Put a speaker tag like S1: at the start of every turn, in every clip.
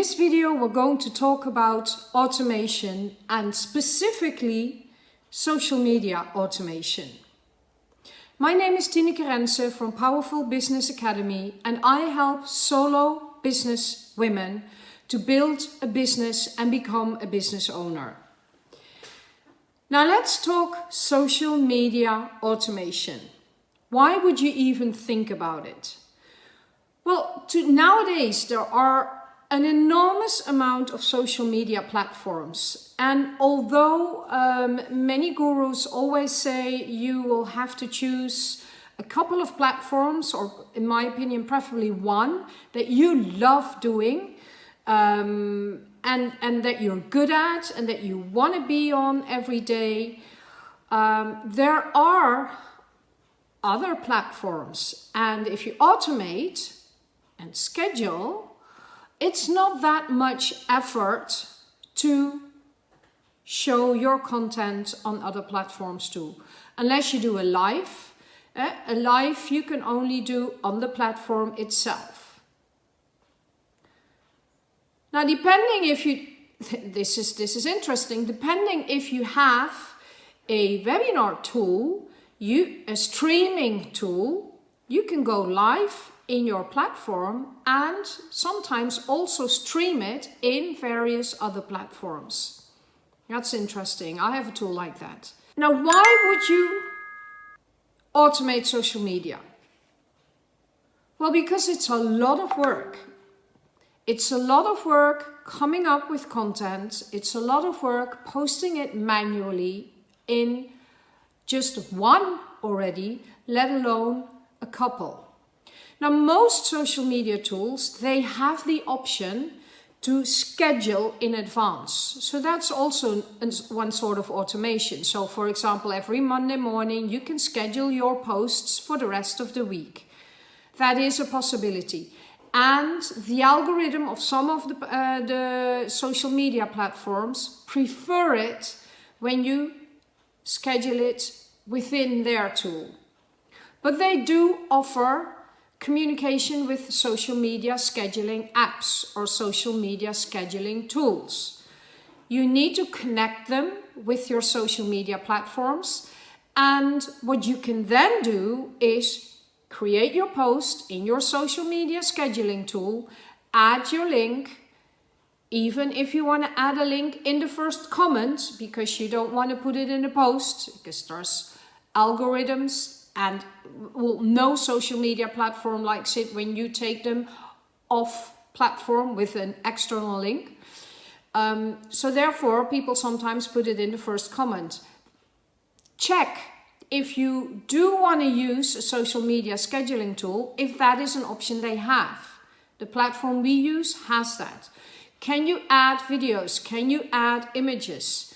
S1: this video we're going to talk about automation and specifically social media automation. My name is Tineke Rensen from Powerful Business Academy and I help solo business women to build a business and become a business owner. Now let's talk social media automation. Why would you even think about it? Well, to, nowadays there are an enormous amount of social media platforms. And although um, many gurus always say you will have to choose a couple of platforms, or in my opinion, preferably one, that you love doing, um, and, and that you're good at, and that you want to be on every day, um, there are other platforms. And if you automate and schedule, it's not that much effort to show your content on other platforms too. Unless you do a live, eh? a live you can only do on the platform itself. Now depending if you, this is, this is interesting, depending if you have a webinar tool, you, a streaming tool, you can go live in your platform and sometimes also stream it in various other platforms. That's interesting. I have a tool like that. Now, why would you automate social media? Well, because it's a lot of work. It's a lot of work coming up with content. It's a lot of work posting it manually in just one already, let alone a couple. Now, most social media tools, they have the option to schedule in advance. So that's also one sort of automation. So for example, every Monday morning, you can schedule your posts for the rest of the week. That is a possibility. And the algorithm of some of the, uh, the social media platforms prefer it when you schedule it within their tool. But they do offer communication with social media scheduling apps or social media scheduling tools. You need to connect them with your social media platforms and what you can then do is create your post in your social media scheduling tool, add your link, even if you want to add a link in the first comment because you don't want to put it in the post because there's algorithms and well, no social media platform likes it when you take them off platform with an external link. Um, so therefore, people sometimes put it in the first comment. Check if you do want to use a social media scheduling tool, if that is an option they have. The platform we use has that. Can you add videos? Can you add images?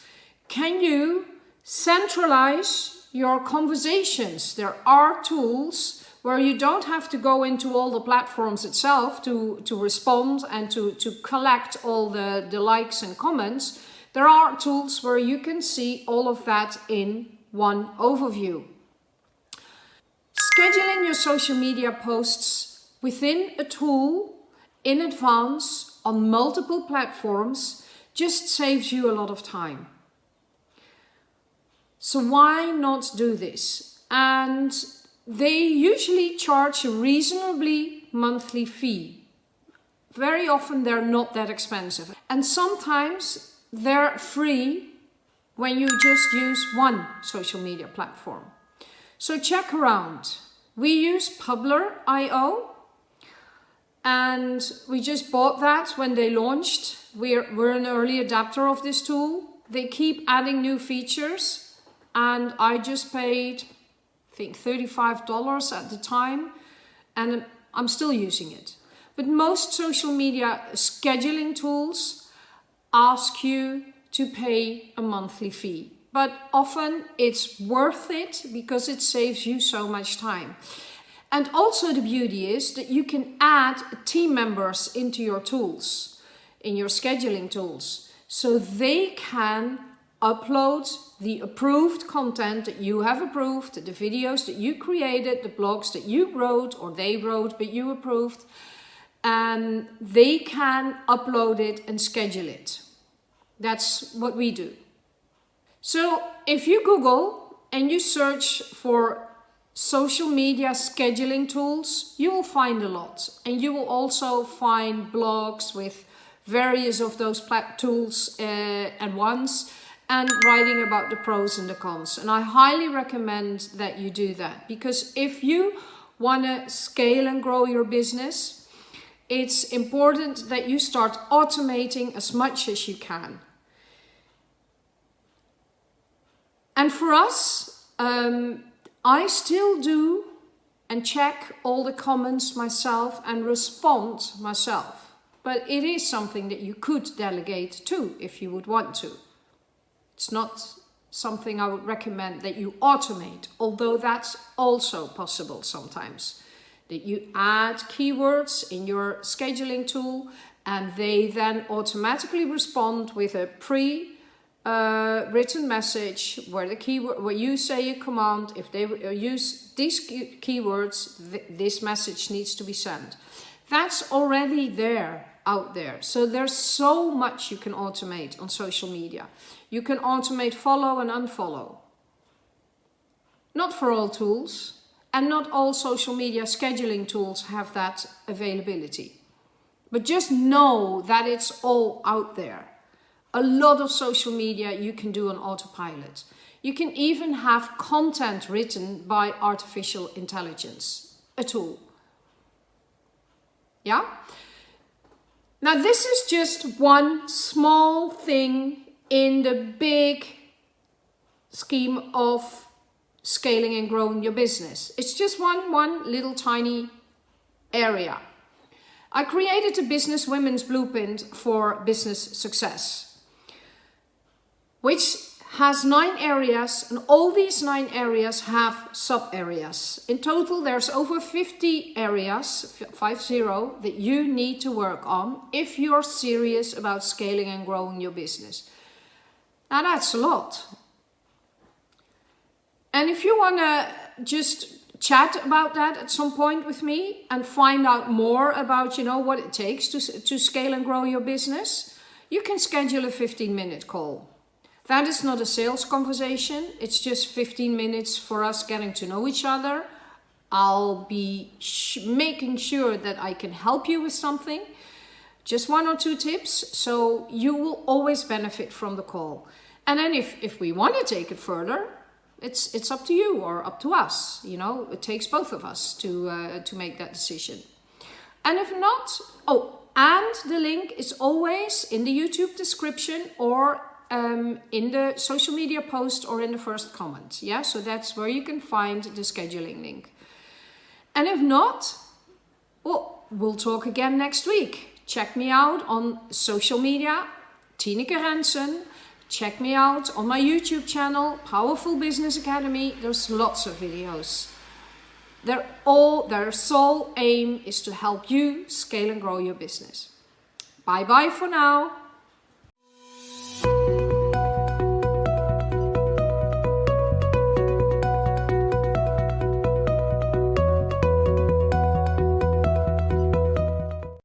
S1: Can you centralize your conversations. There are tools where you don't have to go into all the platforms itself to, to respond and to, to collect all the, the likes and comments. There are tools where you can see all of that in one overview. Scheduling your social media posts within a tool in advance on multiple platforms just saves you a lot of time. So why not do this? And they usually charge a reasonably monthly fee. Very often they're not that expensive. And sometimes they're free when you just use one social media platform. So check around. We use Publer.io and we just bought that when they launched. We're, we're an early adapter of this tool. They keep adding new features and I just paid I think $35 at the time and I'm still using it. But most social media scheduling tools ask you to pay a monthly fee. But often it's worth it because it saves you so much time. And also the beauty is that you can add team members into your tools, in your scheduling tools. So they can upload the approved content that you have approved, the videos that you created, the blogs that you wrote or they wrote but you approved. and they can upload it and schedule it. That's what we do. So if you Google and you search for social media scheduling tools, you will find a lot. And you will also find blogs with various of those tools uh, at once and writing about the pros and the cons. And I highly recommend that you do that because if you want to scale and grow your business, it's important that you start automating as much as you can. And for us, um, I still do and check all the comments myself and respond myself. But it is something that you could delegate to if you would want to. It's not something I would recommend that you automate, although that's also possible sometimes. That you add keywords in your scheduling tool and they then automatically respond with a pre uh, written message where the keyword where you say a command. If they uh, use these key keywords th this message needs to be sent. That's already there out there so there's so much you can automate on social media you can automate follow and unfollow not for all tools and not all social media scheduling tools have that availability but just know that it's all out there a lot of social media you can do on autopilot. You can even have content written by artificial intelligence, a tool. Yeah? Now this is just one small thing in the big scheme of scaling and growing your business. It's just one, one little tiny area. I created a business women's blueprint for business success which has nine areas and all these nine areas have sub areas. In total there's over 50 areas, 50, that you need to work on if you're serious about scaling and growing your business. Now that's a lot. And if you want to just chat about that at some point with me and find out more about, you know, what it takes to, to scale and grow your business, you can schedule a 15 minute call. That is not a sales conversation. It's just 15 minutes for us getting to know each other. I'll be making sure that I can help you with something. Just one or two tips. So you will always benefit from the call. And then if, if we want to take it further, it's, it's up to you or up to us. You know, it takes both of us to, uh, to make that decision. And if not, oh, and the link is always in the YouTube description or um, in the social media post or in the first comment. Yeah, so that's where you can find the scheduling link. And if not, well, we'll talk again next week. Check me out on social media, Tineke Rensen. Check me out on my YouTube channel, Powerful Business Academy. There's lots of videos. They're all, their sole aim is to help you scale and grow your business. Bye bye for now.